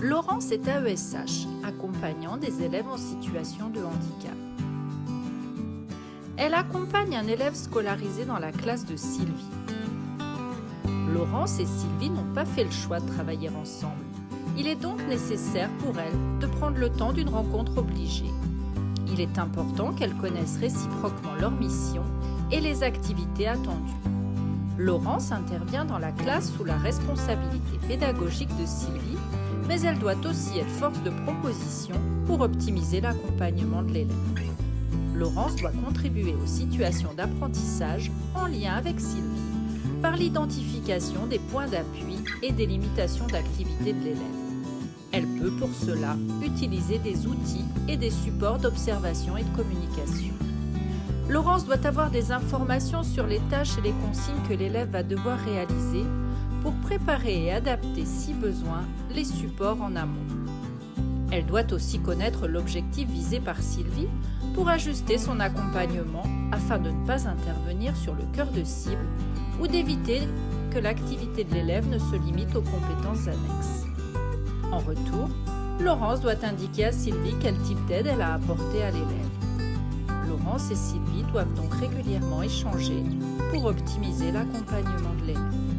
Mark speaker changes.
Speaker 1: Laurence est AESH, accompagnant des élèves en situation de handicap. Elle accompagne un élève scolarisé dans la classe de Sylvie. Laurence et Sylvie n'ont pas fait le choix de travailler ensemble. Il est donc nécessaire pour elles de prendre le temps d'une rencontre obligée. Il est important qu'elles connaissent réciproquement leur mission et les activités attendues. Laurence intervient dans la classe sous la responsabilité pédagogique de Sylvie, mais elle doit aussi être force de proposition pour optimiser l'accompagnement de l'élève. Laurence doit contribuer aux situations d'apprentissage en lien avec Sylvie par l'identification des points d'appui et des limitations d'activité de l'élève. Elle peut pour cela utiliser des outils et des supports d'observation et de communication. Laurence doit avoir des informations sur les tâches et les consignes que l'élève va devoir réaliser pour préparer et adapter, si besoin, les supports en amont. Elle doit aussi connaître l'objectif visé par Sylvie pour ajuster son accompagnement afin de ne pas intervenir sur le cœur de cible ou d'éviter que l'activité de l'élève ne se limite aux compétences annexes. En retour, Laurence doit indiquer à Sylvie quel type d'aide elle a apporté à l'élève. Laurence et Sylvie doivent donc régulièrement échanger pour optimiser l'accompagnement de l'élève.